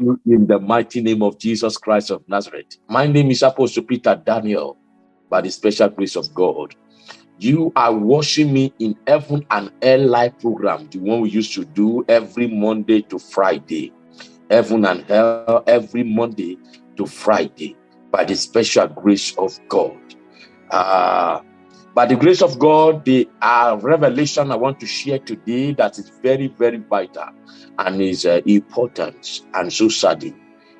you in the mighty name of Jesus Christ of Nazareth. My name is Apostle Peter Daniel, by the special grace of God. You are watching me in Heaven and Hell Live program, the one we used to do every Monday to Friday. Heaven and Hell every Monday to Friday by the special grace of God. Uh, by the grace of God, the uh, revelation I want to share today that is very, very vital and is uh, important and so sudden.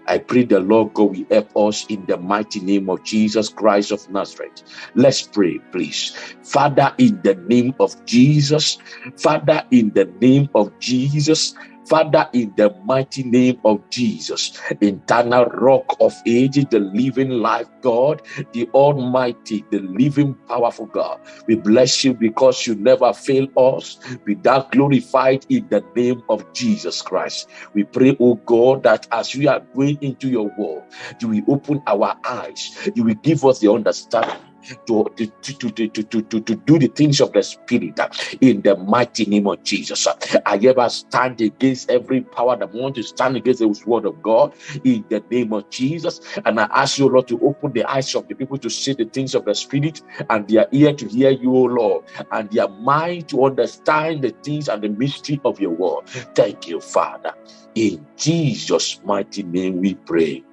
I pray the Lord God will help us in the mighty name of Jesus Christ of Nazareth. Let's pray, please. Father, in the name of Jesus, Father, in the name of Jesus, Father, in the mighty name of Jesus, eternal rock of ages, the living life God, the almighty, the living powerful God, we bless you because you never fail us. Be that glorified in the name of Jesus Christ. We pray, oh God, that as we are going into your world, you will open our eyes, you will give us the understanding to, to, to, to, to, to, to, do the things of the Spirit uh, in the mighty name of Jesus. I ever stand against every power that want to stand against the word of God in the name of Jesus. And I ask you, Lord, to open the eyes of the people to see the things of the Spirit and their ear to hear you, O Lord, and their mind to understand the things and the mystery of your word. Thank you, Father. In Jesus' mighty name we pray.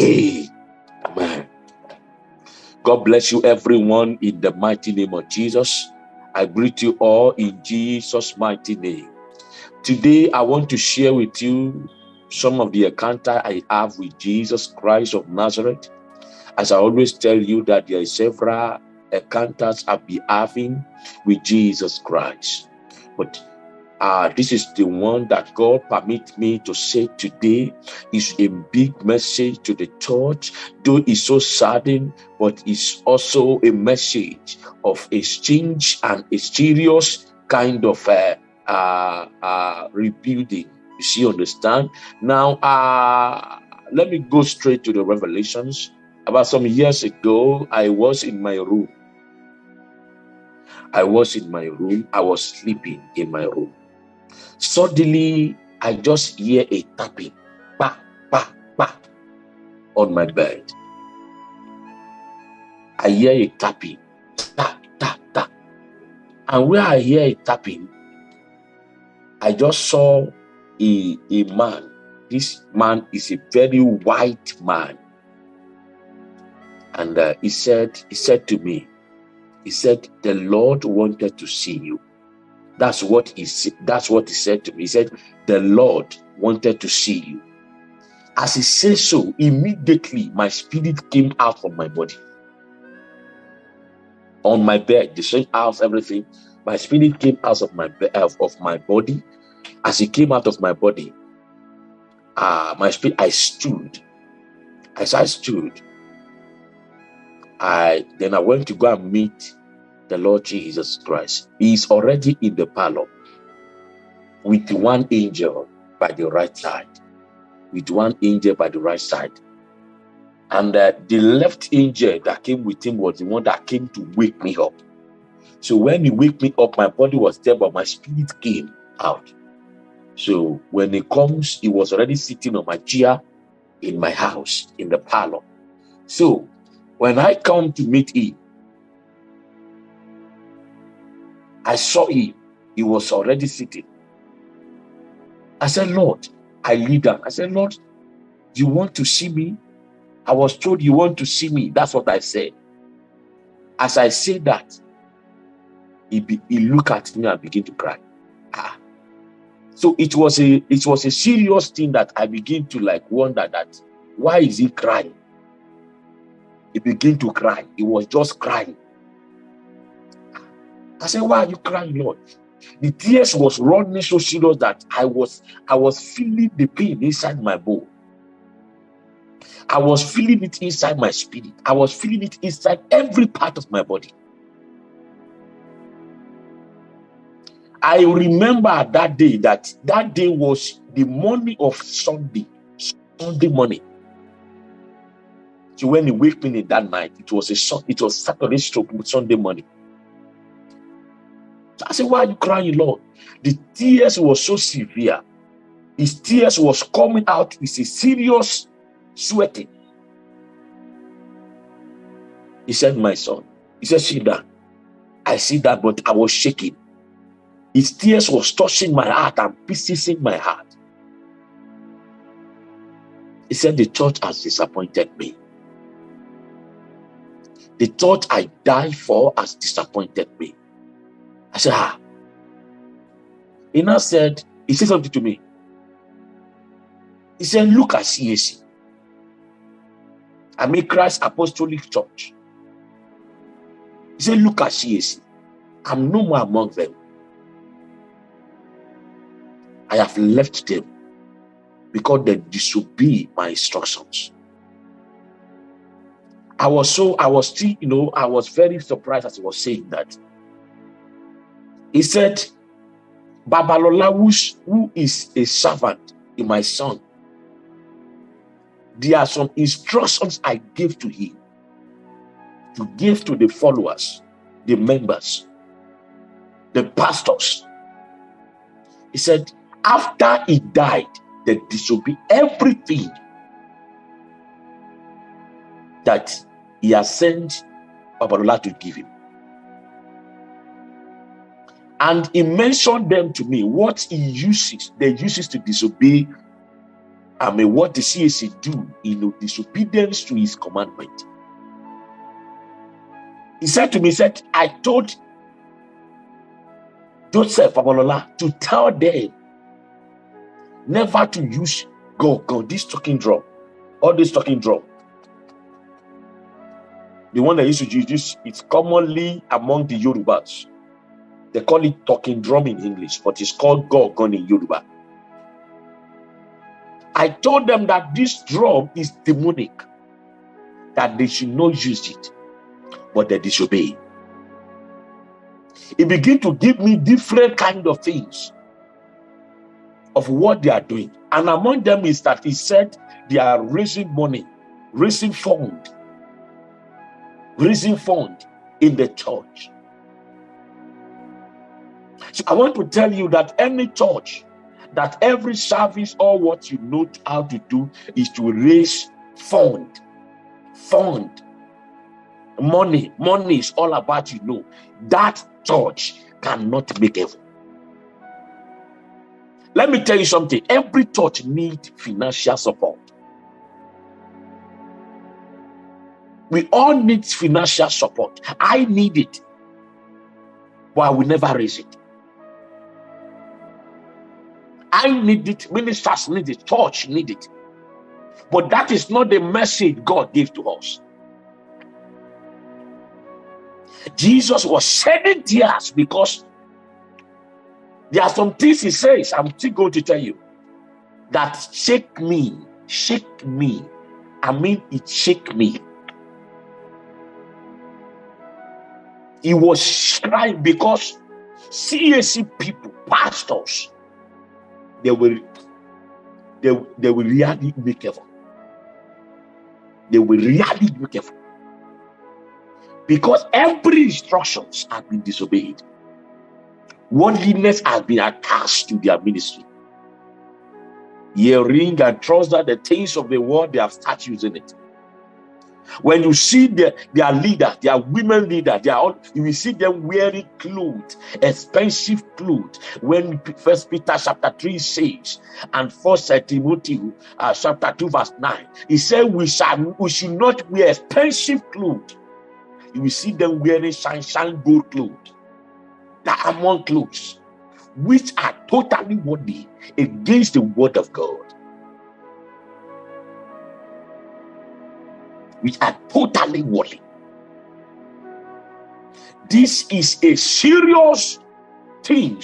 Amen. God bless you, everyone, in the mighty name of Jesus. I greet you all in Jesus' mighty name. Today, I want to share with you some of the encounter I have with Jesus Christ of Nazareth. As I always tell you that there are several encounters I've been having with Jesus Christ. But uh, this is the one that God permit me to say today is a big message to the church, though it's so saddening, but it's also a message of a exchange and a serious kind of uh, uh, uh, rebuilding. You see, understand? Now, uh, let me go straight to the revelations. About some years ago, I was in my room. I was in my room. I was sleeping in my room. Suddenly, I just hear a tapping, pa, pa, pa, on my bed. I hear a tapping, tap, tap, tap. And where I hear a tapping, I just saw a, a man. This man is a very white man. And uh, he said, he said to me, he said, the Lord wanted to see you. That's what he that's what he said to me. He said, The Lord wanted to see you. As he said so, immediately my spirit came out from my body. On my bed, the same house, everything. My spirit came out of my of my body. As he came out of my body, uh, my spirit, I stood. As I stood, I then I went to go and meet the Lord Jesus Christ. He is already in the parlor with one angel by the right side. With one angel by the right side. And uh, the left angel that came with him was the one that came to wake me up. So when he wake me up, my body was there, but my spirit came out. So when he comes, he was already sitting on my chair in my house, in the parlor. So when I come to meet him, I saw him. He was already sitting. I said, Lord, I lead down. I said, Lord, you want to see me? I was told you want to see me. That's what I said. As I said that, he, be, he looked at me and began to cry. Ah. So it was a it was a serious thing that I begin to like wonder that why is he crying? He began to cry. He was just crying. I said, why are you crying, Lord? The tears was running so serious that I was I was feeling the pain inside my bone. I was feeling it inside my spirit. I was feeling it inside every part of my body. I remember that day that that day was the morning of Sunday, Sunday morning. So when he waked me that night, it was a it was Saturday stroke Sunday morning. I said, Why are you crying, Lord? The tears were so severe. his tears was coming out with a serious sweating. He said, My son, he said, See that. I see that, but I was shaking. His tears was touching my heart and piercing my heart. He said, The church has disappointed me. The church I die for has disappointed me. I said, Ah. He now said, He said something to me. He said, Look at CAC. I mean, Christ Apostolic Church. He said, Look at CAC. I'm no more among them. I have left them because they disobey my instructions. I was so, I was still, you know, I was very surprised as he was saying that. He said, Babalola, who is a servant in my son, there are some instructions I gave to him to give to the followers, the members, the pastors. He said, after he died, they disobeyed everything that he has sent Babalola to give him. And he mentioned them to me, what he uses, they uses to disobey. I mean, what the CAC do in disobedience to his commandment. He said to me, he said, I told Joseph Babalola to tell them never to use go go this talking drum or this talking drum the one that used to use it's commonly among the yorubas they call it talking drum in english but it's called gorgon in yoruba i told them that this drum is demonic that they should not use it but they disobey He began to give me different kind of things of what they are doing. And among them is that he said they are raising money, raising fund, raising fund in the church. So I want to tell you that any church, that every service or what you know how to do is to raise fund, fund, money. Money is all about you know. That church cannot make heaven. Let me tell you something. Every church needs financial support. We all need financial support. I need it, but I will never raise it. I need it. Ministers need it. Church need it. But that is not the message God gave to us. Jesus was shedding tears because there are some things he says, I'm still going to tell you, that shake me, shake me. I mean, it shake me. He was crying because CAC people, pastors, they will they, they will really be careful. They will really be careful. Because every instructions have been disobeyed. Worldliness has been attached to their ministry. Earring and trust that the things of the world, they have started using it. When you see the, their leader, their women leader, they are all, you will see them wearing clothes, expensive clothes. When First Peter chapter 3 says, and First Timothy uh, chapter 2, verse 9, he said, We shall we should not wear expensive clothes. You will see them wearing shine gold clothes diamond clothes, which are totally worthy against the word of God. Which are totally worthy. This is a serious thing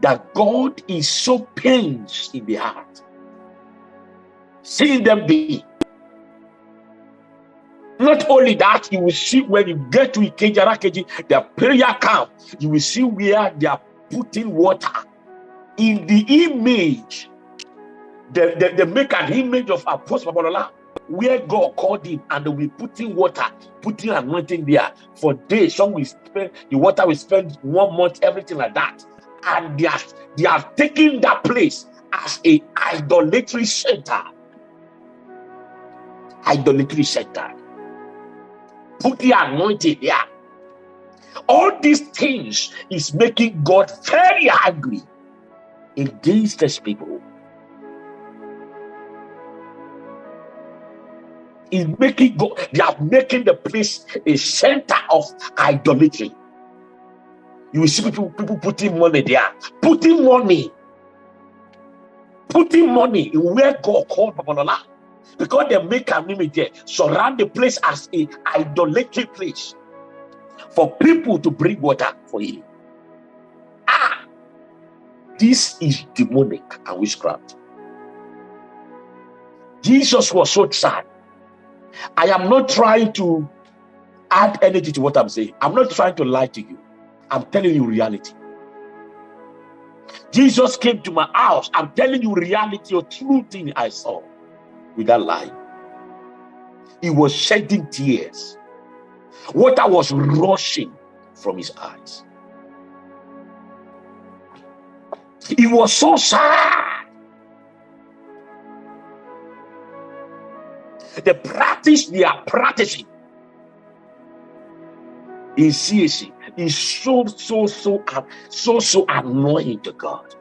that God is so pains in the heart. Seeing them be not only that, you will see when you get to Ikeji their prayer camp, you will see where they are putting water in the image. They, they, they make an image of Apostle Babalola where God called him and they will putting water, putting anointing there for days. Some will spend the water will spend one month, everything like that. And they are they are taking that place as a idolatry center. Idolatry center. Put the anointing there. All these things is making God very angry against these people. Is making God, they are making the place a center of idolatry. You will see people, people putting money there, putting money, putting money in where God called Babalola. Because they make an image there, surround the place as a idolatry place for people to bring water for you. Ah, this is demonic and witchcraft. Jesus was so sad. I am not trying to add anything to what I'm saying. I'm not trying to lie to you. I'm telling you reality. Jesus came to my house. I'm telling you reality or true thing I saw without lying. He was shedding tears. Water was rushing from his eyes. He was so sad. The practice they are practicing in CAC is so, so, so, uh, so, so annoying to God.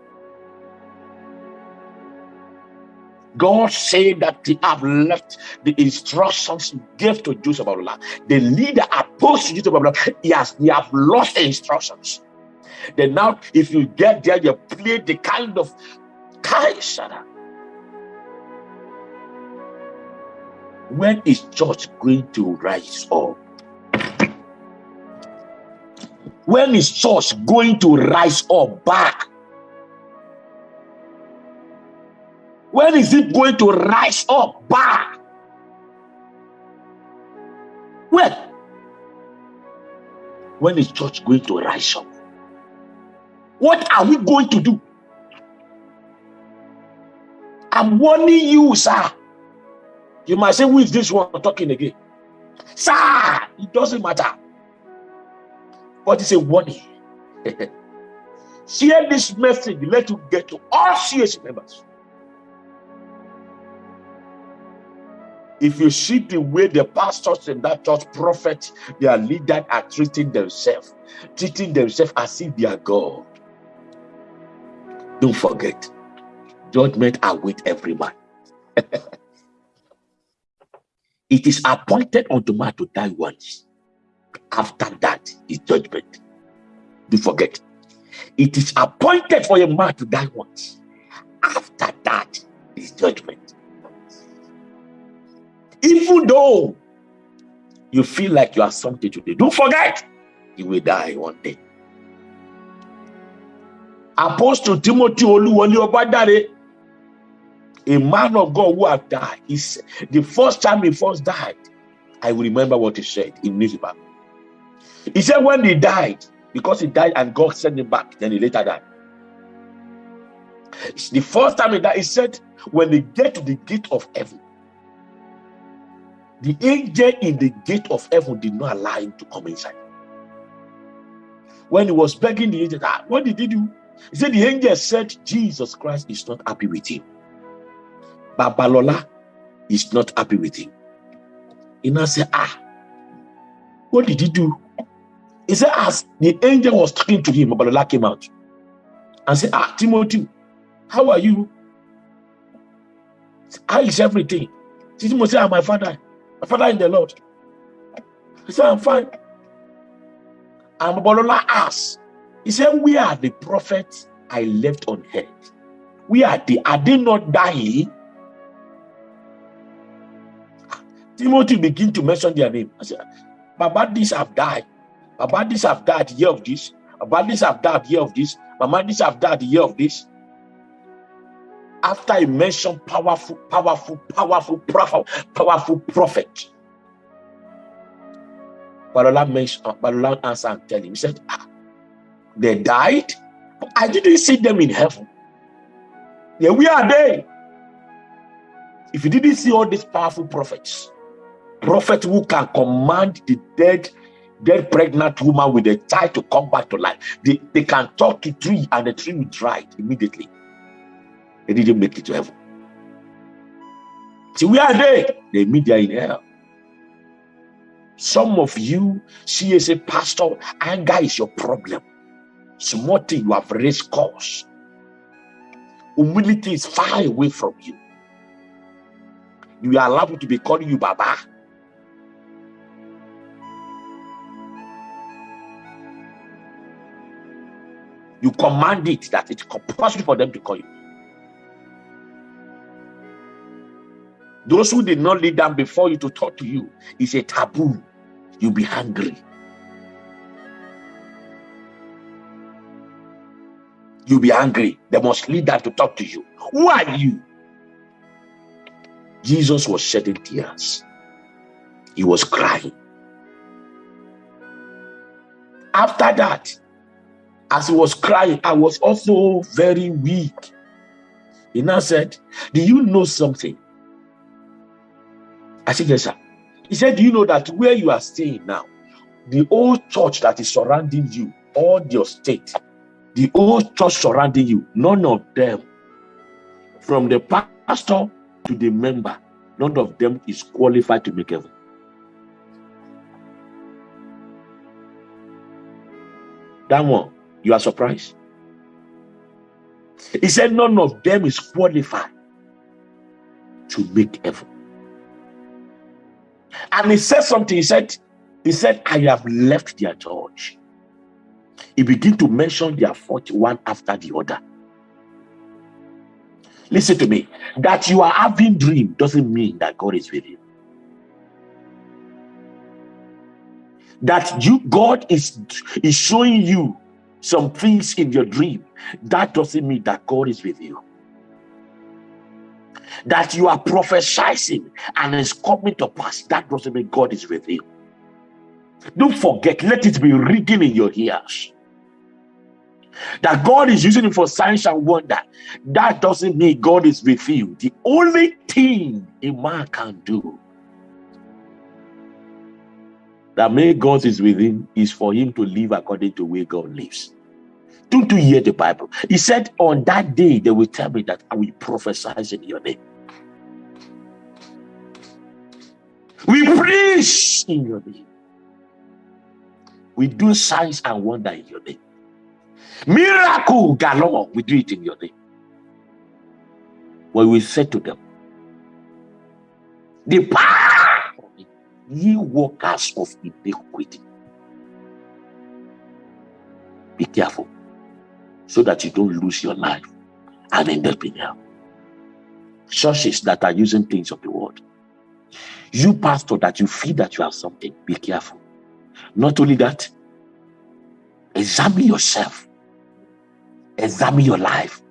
God said that they have left the instructions given to Joseph Allah. The leader opposed to Joseph Allah, he has they have lost the instructions. Then now, if you get there, you play the kind of Kaisara. When is church going to rise up? When is church going to rise up back? When is it going to rise up back? When? When is church going to rise up? What are we going to do? I'm warning you, sir. You might say, Who is this one talking again? Sir, it doesn't matter. But it's a warning. Share this message, let you get to all CAC members. If you see the way the pastors in that church, prophet, their leaders are treating themselves, treating themselves as if they are God. Don't forget, judgment await every man. it is appointed unto man to die once. After that is judgment. Don't forget. It is appointed for a man to die once. After that is judgment. Even though you feel like you are something today, don't forget you will die one day. Apostle Timothy Oluwole Obadare, a man of God who have died, is the first time he first died. I remember what he said in newspaper. He said when he died, because he died and God sent him back, then he later died. The first time he died, he said, when they get to the gate of heaven, the angel in the gate of heaven did not allow him to come inside. When he was begging the angel, ah, what did he do? He said the angel said Jesus Christ is not happy with him. Babalola is not happy with him. He now said, ah, what did he do? He said, as the angel was talking to him, Babalola came out and said, ah, Timothy, how are you? How is everything? Timothy said, ah, my father, my father in the Lord. He said, I'm fine. And Babalola asked, he said, We are the prophets I left on earth. We are the, are they not dying? Timothy begin to mention their name. I said, Baba, these have died. Baba, these have died year of this. Baba, these have died year of this. Mama, these have died year of this. After I mentioned powerful, powerful, powerful, powerful, powerful prophet, Balola mentioned, Balola answered and tell him, he said, ah, they died. I didn't see them in heaven. Yeah, we are there. If you didn't see all these powerful prophets, prophet who can command the dead, dead pregnant woman with a child to come back to life, they, they can talk to tree and the tree will dry immediately. They didn't make it to heaven. See, where are there. they? The media in hell. Some of you see as a pastor, anger is your problem. Small thing you have raised cause. Humility is far away from you. You are allowed to be calling you Baba. You command it that it's compulsory for them to call you. Those who did not lead them before you to talk to you is a taboo. You'll be hungry. You'll be angry. They must lead them to talk to you. Who are you? Jesus was shedding tears. He was crying. After that, as he was crying, I was also very weak. He now said, Do you know something? I said, Yes, sir. He said, Do you know that where you are staying now, the old church that is surrounding you, all your state, the old church surrounding you, none of them, from the pastor to the member, none of them is qualified to make heaven. That one, you are surprised? He said, None of them is qualified to make heaven. And he said something. He said, He said, I have left their church. He began to mention their fault one after the other. Listen to me. That you are having dream doesn't mean that God is with you. That you God is, is showing you some things in your dream. That doesn't mean that God is with you that you are prophesying and it's coming to pass, that doesn't mean God is with you. Don't forget, let it be ringing in your ears. That God is using it for signs and wonder. That doesn't mean God is with you. The only thing a man can do that may God is with him is for him to live according to where God lives. Don't you hear the Bible? He said, On that day, they will tell me that I will prophesy in your name. We preach in your name. We do signs and wonder in your name. Miracle galore, we do it in your name. When we said to them, Depart, ye workers of iniquity. Be careful so that you don't lose your life and end up in hell. Churches that are using things of the world. You, pastor, that you feel that you have something, be careful. Not only that, examine yourself, examine your life,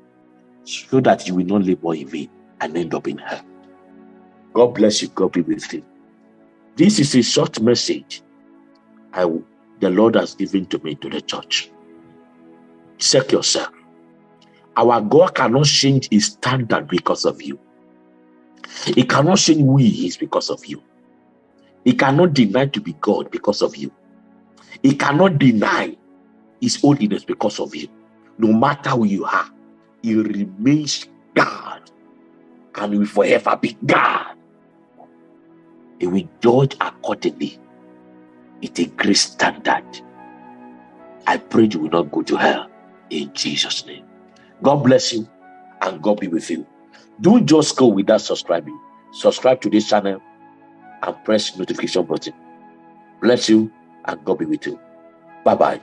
so that you will not labor in vain and end up in hell. God bless you. God be with you. This is a short message I, the Lord has given to me to the church. Check yourself. Our God cannot change his standard because of you. He cannot change who he is because of you. He cannot deny to be God because of you. He cannot deny his holiness because of you. No matter who you are, he remains God and will forever be God. He will judge accordingly. It's a great standard. I pray you will not go to hell in Jesus' name. God bless you and God be with you. Don't just go without subscribing. Subscribe to this channel and press notification button. Bless you and God be with you. Bye bye.